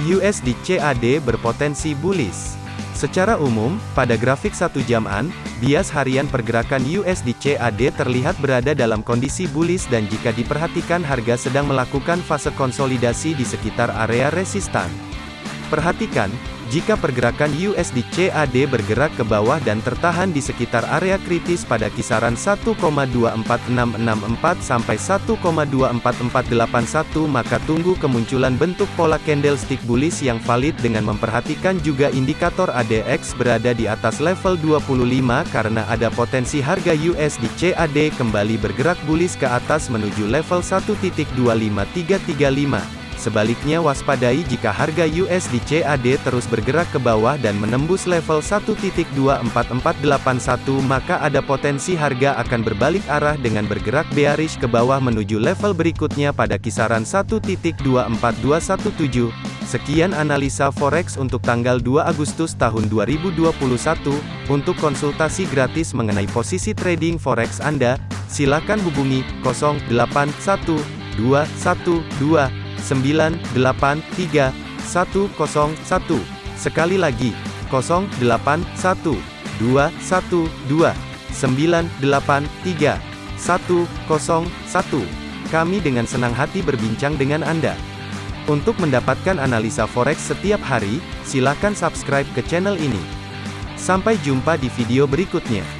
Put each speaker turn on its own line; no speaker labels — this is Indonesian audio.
USD CAD berpotensi bullish. Secara umum, pada grafik satu jaman, bias harian pergerakan USD CAD terlihat berada dalam kondisi bullish dan jika diperhatikan harga sedang melakukan fase konsolidasi di sekitar area resistan. Perhatikan, jika pergerakan USD CAD bergerak ke bawah dan tertahan di sekitar area kritis pada kisaran 1,24664 sampai 1,24481 maka tunggu kemunculan bentuk pola candlestick bullish yang valid dengan memperhatikan juga indikator ADX berada di atas level 25 karena ada potensi harga USD CAD kembali bergerak bullish ke atas menuju level 1.25335. Sebaliknya waspadai jika harga USD CAD terus bergerak ke bawah dan menembus level 1.24481 maka ada potensi harga akan berbalik arah dengan bergerak bearish ke bawah menuju level berikutnya pada kisaran 1.24217. Sekian analisa forex untuk tanggal 2 Agustus tahun 2021. Untuk konsultasi gratis mengenai posisi trading forex Anda, silakan hubungi 081212 983 101. Sekali lagi, 081 212 983 101. Kami dengan senang hati berbincang dengan Anda. Untuk mendapatkan analisa forex setiap hari, silakan subscribe ke channel ini. Sampai jumpa di video berikutnya.